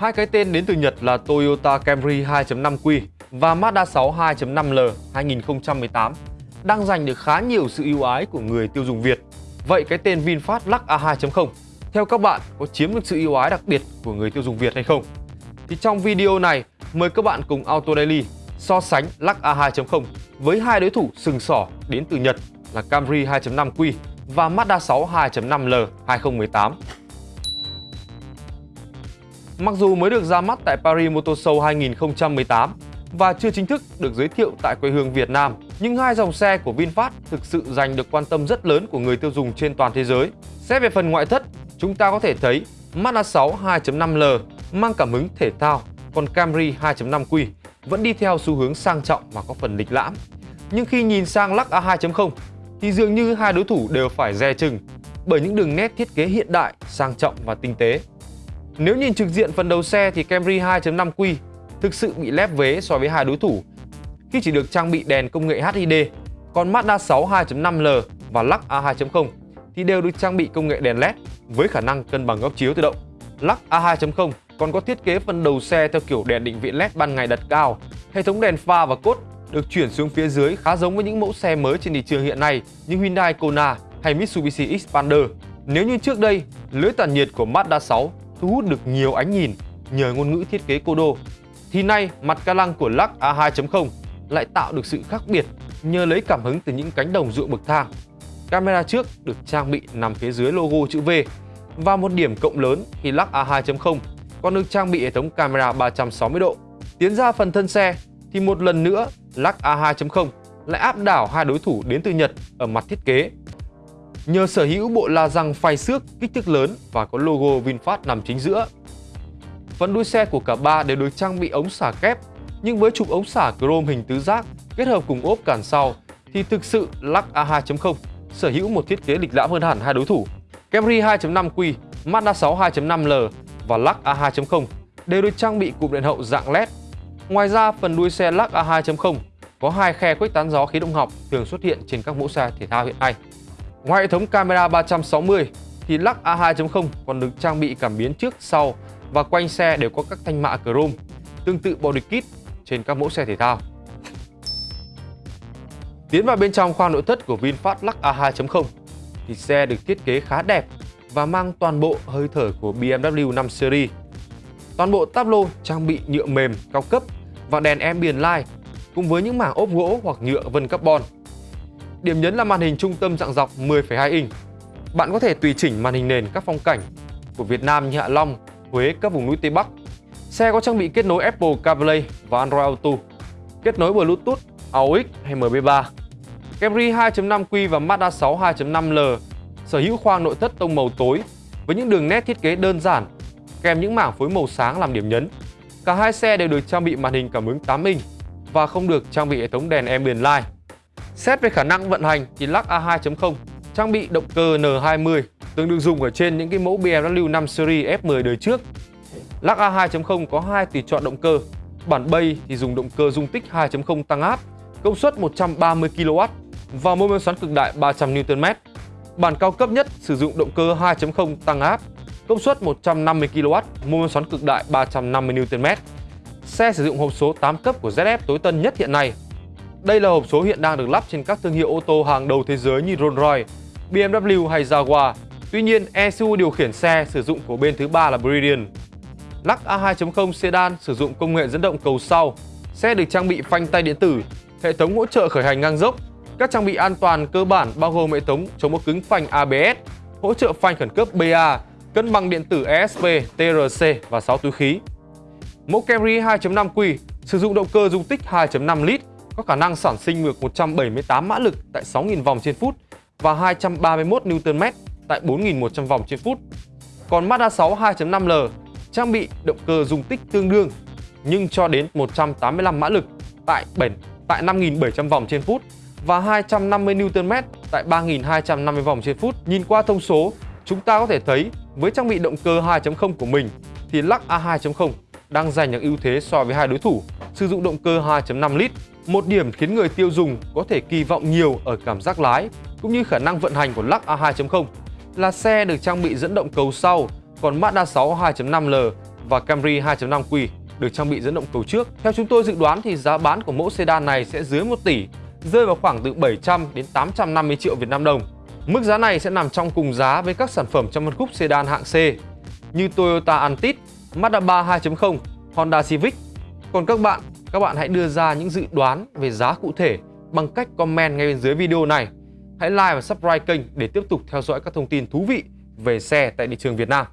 Hai cái tên đến từ Nhật là Toyota Camry 2.5Q và Mazda 6 2.5L 2018 đang giành được khá nhiều sự ưu ái của người tiêu dùng Việt. Vậy cái tên VinFast Lux A2.0 theo các bạn, có chiếm được sự ưu ái đặc biệt của người tiêu dùng Việt hay không? Thì trong video này, mời các bạn cùng Auto Daily so sánh Lux A2.0 với hai đối thủ sừng sỏ đến từ Nhật là Camry 2.5Q và Mazda 6 2.5L 2018. Mặc dù mới được ra mắt tại Paris Motor Show 2018 và chưa chính thức được giới thiệu tại quê hương Việt Nam, nhưng hai dòng xe của VinFast thực sự giành được quan tâm rất lớn của người tiêu dùng trên toàn thế giới. Xét về phần ngoại thất, chúng ta có thể thấy Mazda 6 2.5L mang cảm hứng thể thao, còn Camry 2.5Q vẫn đi theo xu hướng sang trọng và có phần lịch lãm. Nhưng khi nhìn sang Lux A2.0 thì dường như hai đối thủ đều phải dè chừng bởi những đường nét thiết kế hiện đại, sang trọng và tinh tế. Nếu nhìn trực diện phần đầu xe thì Camry 2.5Q thực sự bị lép vế so với hai đối thủ khi chỉ được trang bị đèn công nghệ HID, còn Mazda 6 2.5L và Lux A2.0 thì đều được trang bị công nghệ đèn LED với khả năng cân bằng góc chiếu tự động. Lux A2.0 còn có thiết kế phần đầu xe theo kiểu đèn định vị LED ban ngày đặt cao, hệ thống đèn pha và cốt được chuyển xuống phía dưới khá giống với những mẫu xe mới trên thị trường hiện nay như Hyundai Kona hay Mitsubishi Xpander. Nếu như trước đây, lưới tản nhiệt của Mazda 6 thu hút được nhiều ánh nhìn nhờ ngôn ngữ thiết kế Kodo, thì nay mặt ca lăng của Lux A2.0 lại tạo được sự khác biệt nhờ lấy cảm hứng từ những cánh đồng ruộng bậc thang. Camera trước được trang bị nằm phía dưới logo chữ V và một điểm cộng lớn thì Lux A2.0 còn được trang bị hệ thống camera 360 độ. Tiến ra phần thân xe thì một lần nữa Lux A2.0 lại áp đảo hai đối thủ đến từ Nhật ở mặt thiết kế. Nhờ sở hữu bộ la răng phay xước kích thước lớn và có logo VinFast nằm chính giữa. Phần đuôi xe của cả ba đều được trang bị ống xả kép, nhưng với trục ống xả chrome hình tứ giác kết hợp cùng ốp cản sau thì thực sự Lux A2.0 sở hữu một thiết kế lịch lãm hơn hẳn hai đối thủ. Camry 2.5Q, Mazda 6 2.5L và Lux A2.0 đều được trang bị cụm đèn hậu dạng LED. Ngoài ra, phần đuôi xe Lux A2.0 có hai khe khuếch tán gió khí động học thường xuất hiện trên các mẫu xe thể thao hiện nay. Ngoài hệ thống camera 360 thì Lux A2.0 còn được trang bị cảm biến trước, sau và quanh xe đều có các thanh mạ chrome tương tự body kit trên các mẫu xe thể thao. Tiến vào bên trong khoang nội thất của VinFast Lux A2.0 thì xe được thiết kế khá đẹp và mang toàn bộ hơi thở của BMW 5 Series. Toàn bộ táp lô trang bị nhựa mềm cao cấp và đèn ambient light cùng với những mảng ốp gỗ hoặc nhựa vân carbon. Điểm nhấn là màn hình trung tâm dạng dọc 10,2 inch. Bạn có thể tùy chỉnh màn hình nền các phong cảnh của Việt Nam như Hạ Long, Huế, các vùng núi Tây Bắc. Xe có trang bị kết nối Apple CarPlay và Android Auto, kết nối Bluetooth, AUX hay MB3. Camry 2.5Q và Mazda 6 2.5L sở hữu khoang nội thất tông màu tối với những đường nét thiết kế đơn giản kèm những mảng phối màu sáng làm điểm nhấn. Cả hai xe đều được trang bị màn hình cảm ứng 8 inch và không được trang bị hệ thống đèn ambient light. Xét về khả năng vận hành thì Lux A2.0 trang bị động cơ N20 tương được dùng ở trên những cái mẫu BMW 5 Series F10 đời trước. Lux A2.0 có hai tùy chọn động cơ. Bản bay thì dùng động cơ dung tích 2.0 tăng áp, công suất 130 kW và mô men xoắn cực đại 300 Nm. Bản cao cấp nhất sử dụng động cơ 2.0 tăng áp, công suất 150 kW, mô men xoắn cực đại 350 Nm. Xe sử dụng hộp số 8 cấp của ZF tối tân nhất hiện nay. Đây là hộp số hiện đang được lắp trên các thương hiệu ô tô hàng đầu thế giới như Rolls-Royce, BMW hay Jaguar. Tuy nhiên, ECU điều khiển xe sử dụng của bên thứ ba là Brilliant. Lắc A2.0 Sedan sử dụng công nghệ dẫn động cầu sau. Xe được trang bị phanh tay điện tử, hệ thống hỗ trợ khởi hành ngang dốc, các trang bị an toàn cơ bản bao gồm hệ thống chống bó cứng phanh ABS, hỗ trợ phanh khẩn cấp BA, cân bằng điện tử ESP, TRC và 6 túi khí. Mẫu Camry 2.5Q sử dụng động cơ dung tích 2.5 lít, có khả năng sản sinh được 178 mã lực tại 6.000 vòng trên phút và 231 Nm tại 4.100 vòng trên phút. Còn Mazda 6 2.5L trang bị động cơ dung tích tương đương nhưng cho đến 185 mã lực tại 7 tại 5.700 vòng trên phút và 250 Nm tại 3.250 vòng trên phút. Nhìn qua thông số, chúng ta có thể thấy với trang bị động cơ 2.0 của mình thì lắc A2.0 đang giành được ưu thế so với hai đối thủ sử dụng động cơ 2.5 lít. Một điểm khiến người tiêu dùng có thể kỳ vọng nhiều ở cảm giác lái cũng như khả năng vận hành của Lux A2.0 là xe được trang bị dẫn động cầu sau, còn Mazda 6 2.5L và Camry 2.5Q được trang bị dẫn động cầu trước. Theo chúng tôi dự đoán thì giá bán của mẫu sedan này sẽ dưới 1 tỷ, rơi vào khoảng từ 700 đến 850 triệu Việt Nam đồng. Mức giá này sẽ nằm trong cùng giá với các sản phẩm trong phân khúc sedan hạng C như Toyota Altis, Mazda 3 2.0, Honda Civic. Còn các bạn, các bạn hãy đưa ra những dự đoán về giá cụ thể bằng cách comment ngay bên dưới video này. Hãy like và subscribe kênh để tiếp tục theo dõi các thông tin thú vị về xe tại thị trường Việt Nam.